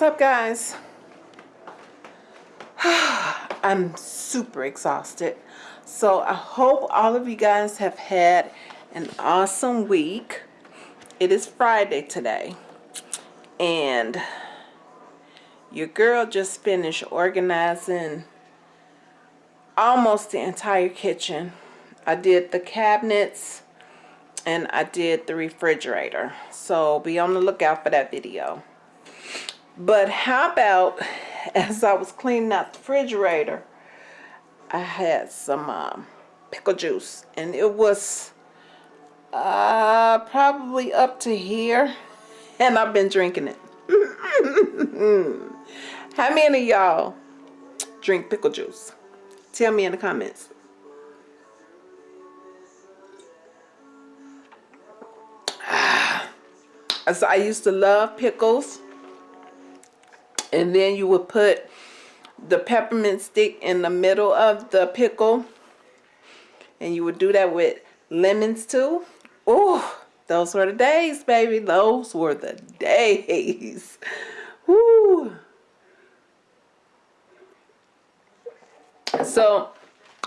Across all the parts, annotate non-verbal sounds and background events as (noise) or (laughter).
What's up, guys? (sighs) I'm super exhausted. So I hope all of you guys have had an awesome week. It is Friday today. And your girl just finished organizing almost the entire kitchen. I did the cabinets and I did the refrigerator. So be on the lookout for that video. But how about (laughs) as I was cleaning out the refrigerator, I had some um, pickle juice and it was uh, probably up to here (laughs) and I've been drinking it. (laughs) How many y'all drink pickle juice? Tell me in the comments. (sighs) I used to love pickles. And then you would put the peppermint stick in the middle of the pickle. And you would do that with lemons too. Oh, those were the days, baby. Those were the days. (laughs) Woo. So,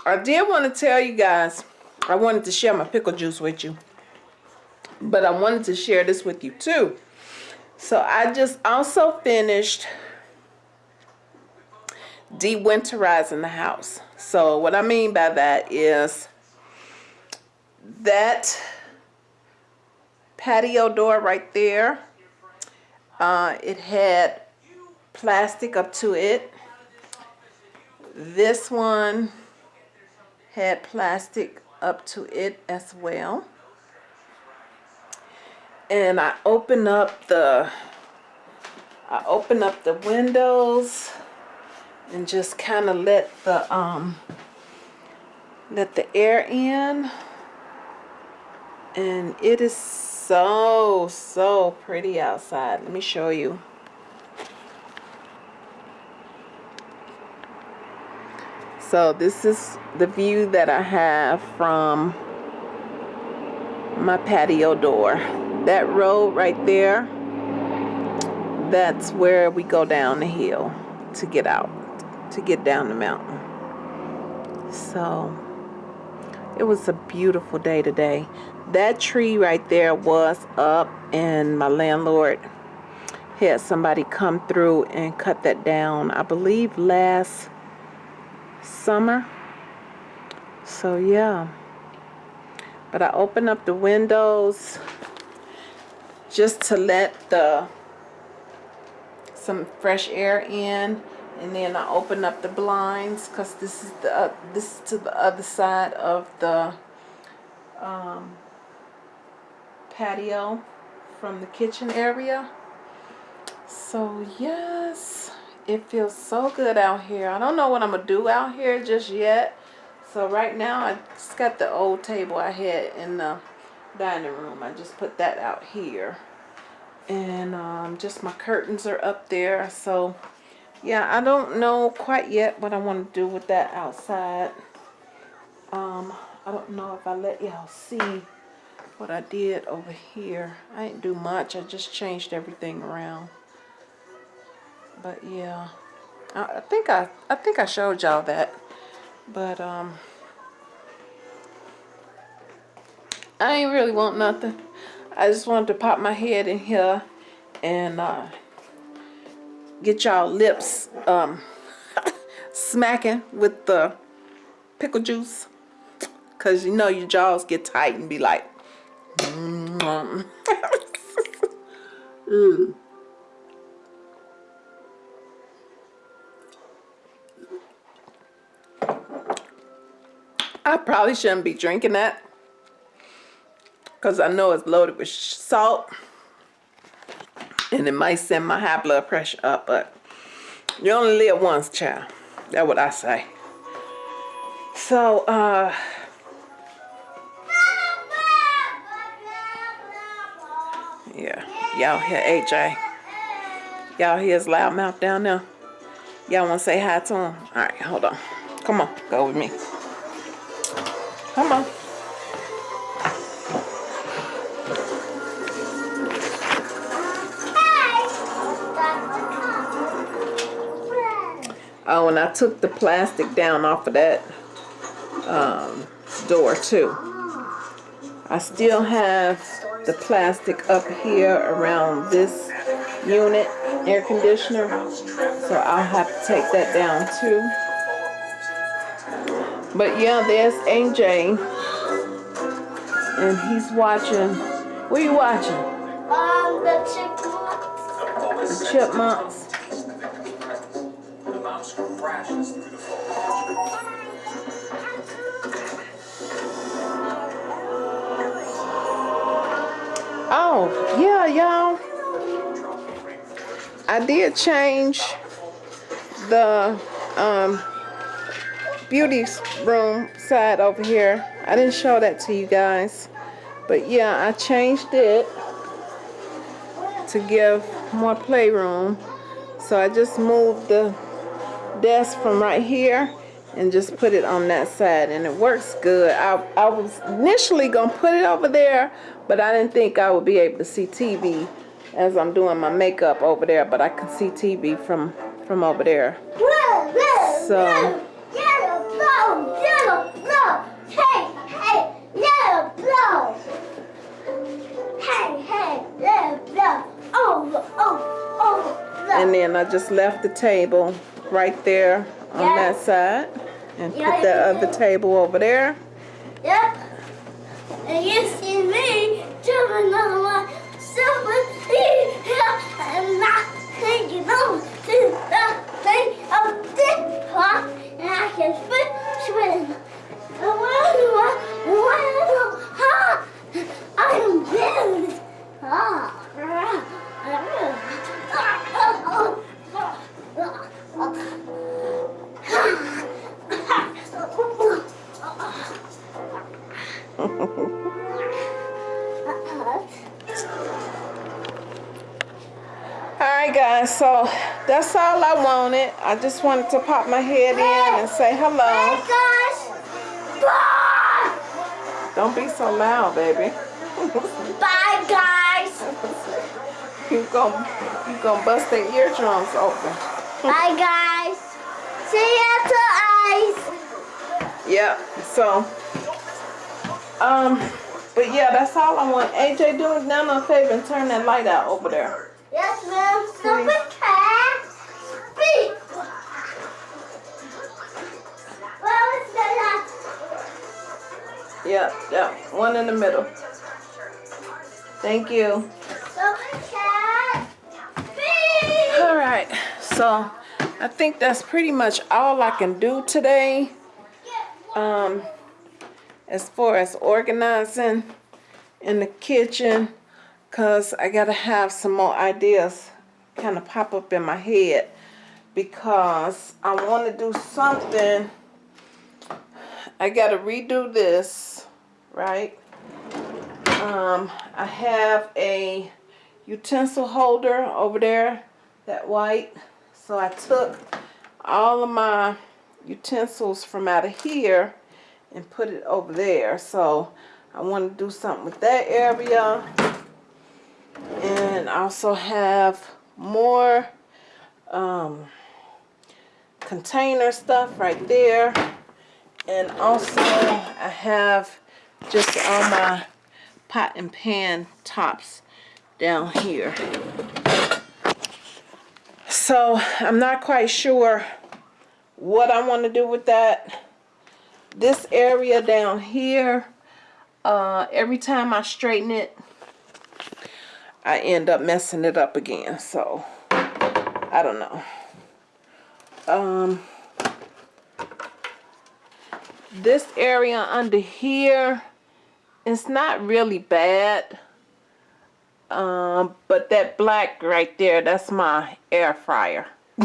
I did want to tell you guys, I wanted to share my pickle juice with you. But I wanted to share this with you too. So, I just also finished de-winterizing the house. So, what I mean by that is that patio door right there, uh, it had plastic up to it this one had plastic up to it as well. And I open up the I open up the windows and just kind of let the um let the air in. And it is so so pretty outside. Let me show you. So this is the view that I have from my patio door. That road right there, that's where we go down the hill to get out, to get down the mountain. So it was a beautiful day today. That tree right there was up and my landlord had somebody come through and cut that down. I believe last summer. So yeah. But I open up the windows just to let the some fresh air in and then I open up the blinds because this is the uh, this is to the other side of the um, patio from the kitchen area so yes it feels so good out here. I don't know what I'm to do out here just yet. So right now I just got the old table I had in the dining room. I just put that out here. And um, just my curtains are up there. So yeah, I don't know quite yet what I want to do with that outside. Um, I don't know if I let y'all see what I did over here. I didn't do much. I just changed everything around but yeah I, think I I think I showed y'all that but um I ain't really want nothing I just wanted to pop my head in here and uh, get y'all lips um, (laughs) smacking with the pickle juice. Because you know your jaws get tight and be like mm. -hmm. (laughs) I probably shouldn't be drinking that because I know it's loaded with salt and it might send my high blood pressure up, but you only live once, child. That's what I say. So, uh, yeah, y'all hear AJ. Y'all hear his loud mouth down there? Y'all want to say hi to him? All right, hold on. Come on, go with me. Come on. Oh, and I took the plastic down off of that um, door too. I still have the plastic up here around this unit air conditioner. So I'll have to take that down too. But yeah, there's AJ. And he's watching. What are you watching? Um, the chipmunks. The chipmunks. Oh, yeah, y'all. I did change the um, beauty room side over here. I didn't show that to you guys. But yeah, I changed it to give more playroom. So I just moved the desk from right here and just put it on that side and it works good. I, I was initially gonna put it over there, but I didn't think I would be able to see TV as I'm doing my makeup over there, but I can see TV from, from over there. So- whoa. Yellow blow, yellow blow. Hey, hey, yellow blow. Hey, hey, yellow blow. Blow. And then I just left the table right there on that side and put that other table over there. Yep. And you see me jumping on my silver and not hanging on to the thing of this pot, and I can swim, swim. I when ha, I am big. Ah. So that's all I wanted. I just wanted to pop my head in and say Hey hello. Bye. Don't be so loud, baby. (laughs) Bye guys. You gon' you gonna bust their eardrums open. Bye guys. See you to eyes. Yeah, so um but yeah, that's all I want. AJ, do us down a favor and turn that light out over there. Yes, ma'am. Yeah, yeah, one in the middle. Thank you. All right, so I think that's pretty much all I can do today. Um, as far as organizing in the kitchen, cause I gotta have some more ideas kind of pop up in my head because I want to do something. I gotta redo this, right? Um, I have a utensil holder over there, that white. So I took all of my utensils from out of here and put it over there. So I want to do something with that area. And also have more um, container stuff right there. And also I have just all my pot and pan tops down here. So I'm not quite sure what I want to do with that. This area down here, uh, every time I straighten it, I end up messing it up again. So I don't know. Um, this area under here, it's not really bad. Um, but that black right there, that's my air fryer. (laughs)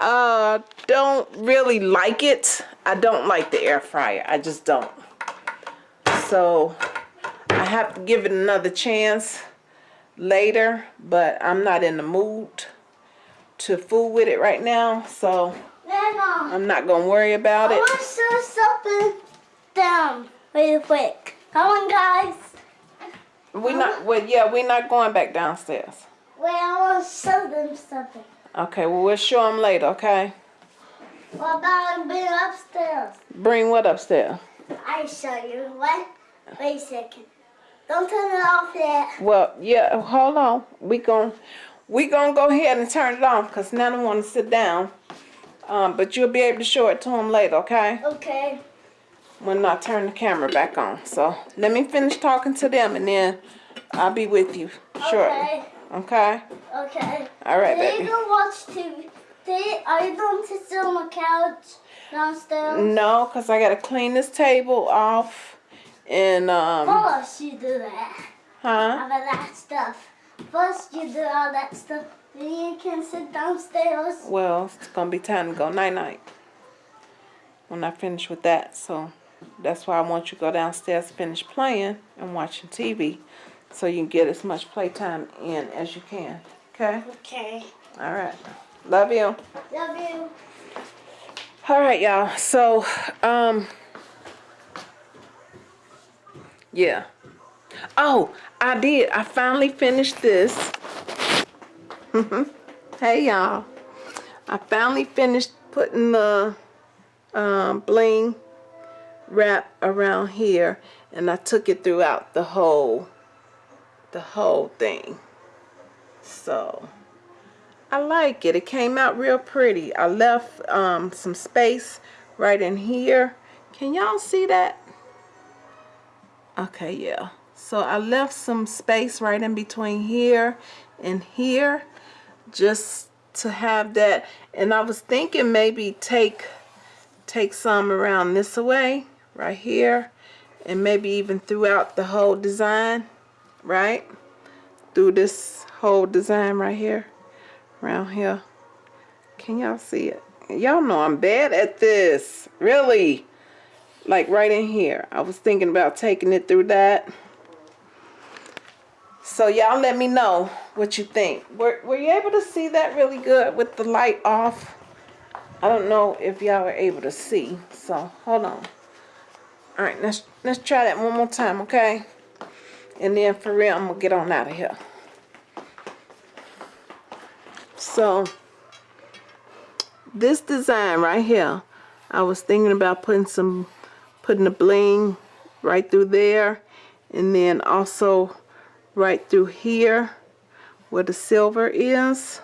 uh, don't really like it. I don't like the air fryer. I just don't. So I have to give it another chance later, but I'm not in the mood to fool with it right now. So Nana, I'm not gonna worry about I it. want to show something down real quick. Come on, guys. We not well yeah, we're not going back downstairs. Wait, I want to show them something. Okay, well, we'll show them later, okay? What about being upstairs? Bring what upstairs? I show you. What? Wait a second. Don't turn it off yet. Well, yeah, hold on. We gon' we gonna go ahead and turn it off because of them want to sit down. Um, but you'll be able to show it to them later, okay? Okay. When I turn the camera back on. So let me finish talking to them and then I'll be with you shortly. Okay. Okay? Okay. All right, They baby. gonna watch TV. They are you going to sit on the couch downstairs? No, because I got to clean this table off and, um, First you do that. huh? All that stuff. First you do all that stuff. Then you can sit downstairs. Well, it's gonna be time to go night night when I finish with that. So that's why I want you to go downstairs, finish playing and watching TV, so you can get as much playtime in as you can. Okay. Okay. All right. Love you. Love you. All right, y'all. So, um, yeah. Oh, I did. I finally finished this. (laughs) hey, y'all. I finally finished putting the um, bling wrap around here, and I took it throughout the whole, the whole thing. So. I like it. It came out real pretty. I left um, some space right in here. Can y'all see that? Okay, yeah. So I left some space right in between here and here just to have that. And I was thinking maybe take take some around this way right here and maybe even throughout the whole design, right? Through this whole design right here around here. Can y'all see it? Y'all know I'm bad at this. Really. Like right in here. I was thinking about taking it through that. So y'all let me know what you think. Were, were you able to see that really good with the light off? I don't know if y'all are able to see. So hold on. All right, let's let's try that one more time, okay? And then for real, I'm gonna get on out of here. So this design right here, I was thinking about putting some, putting the bling right through there, and then also right through here where the silver is.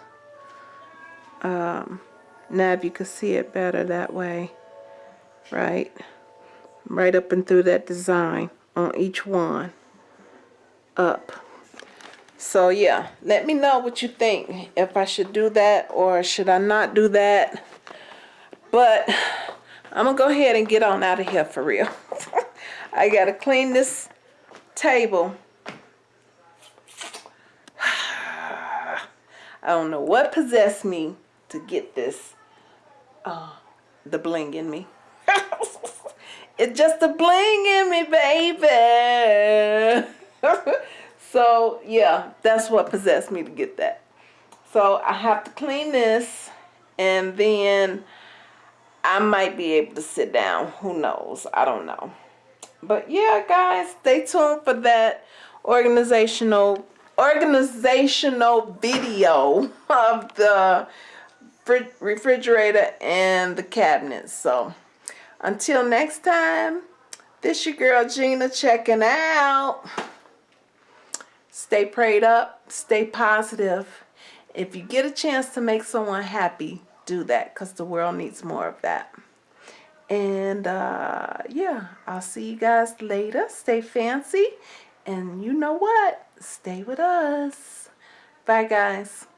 Um, now if you can see it better that way, right? Right up and through that design on each one, up. So yeah, let me know what you think. If I should do that or should I not do that. But I'm to go ahead and get on out of here for real. (laughs) I got to clean this table. I don't know what possessed me to get this, uh, the bling in me. (laughs) it's just the bling in me, baby. (laughs) So yeah, that's what possessed me to get that. So I have to clean this and then I might be able to sit down. Who knows? I don't know. But yeah, guys, stay tuned for that organizational organizational video of the refrigerator and the cabinets. So until next time, this your girl Gina checking out. Stay prayed up, stay positive. If you get a chance to make someone happy, do that because the world needs more of that. And uh, yeah, I'll see you guys later. Stay fancy. And you know what? Stay with us. Bye, guys.